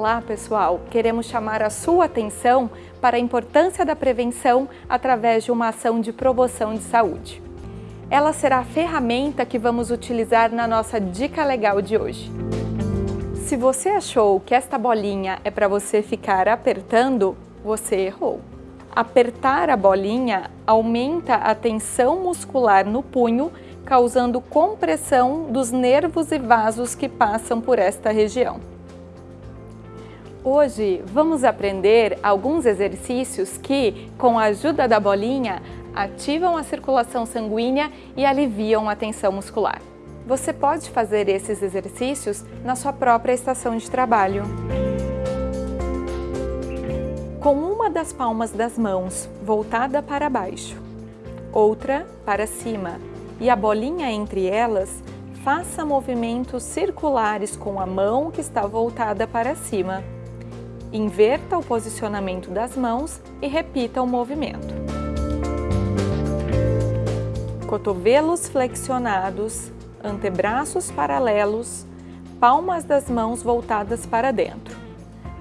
Olá pessoal, queremos chamar a sua atenção para a importância da prevenção através de uma ação de promoção de saúde. Ela será a ferramenta que vamos utilizar na nossa dica legal de hoje. Se você achou que esta bolinha é para você ficar apertando, você errou. Apertar a bolinha aumenta a tensão muscular no punho, causando compressão dos nervos e vasos que passam por esta região. Hoje vamos aprender alguns exercícios que, com a ajuda da bolinha, ativam a circulação sanguínea e aliviam a tensão muscular. Você pode fazer esses exercícios na sua própria estação de trabalho. Com uma das palmas das mãos voltada para baixo, outra para cima e a bolinha entre elas, faça movimentos circulares com a mão que está voltada para cima. Inverta o posicionamento das mãos e repita o movimento. Cotovelos flexionados, antebraços paralelos, palmas das mãos voltadas para dentro.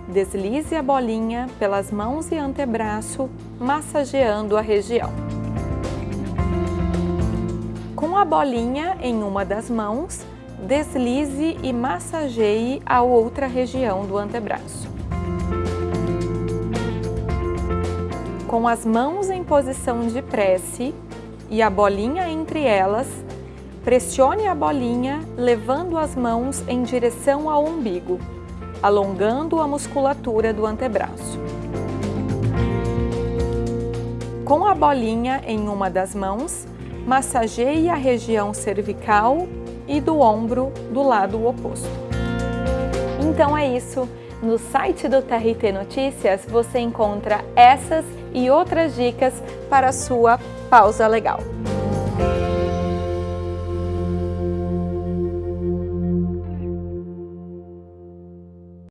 Deslize a bolinha pelas mãos e antebraço, massageando a região. Com a bolinha em uma das mãos, deslize e massageie a outra região do antebraço. Com as mãos em posição de prece e a bolinha entre elas, pressione a bolinha levando as mãos em direção ao umbigo, alongando a musculatura do antebraço. Com a bolinha em uma das mãos, massageie a região cervical e do ombro do lado oposto. Então é isso! No site do TRT Notícias você encontra essas e outras dicas para a sua pausa legal.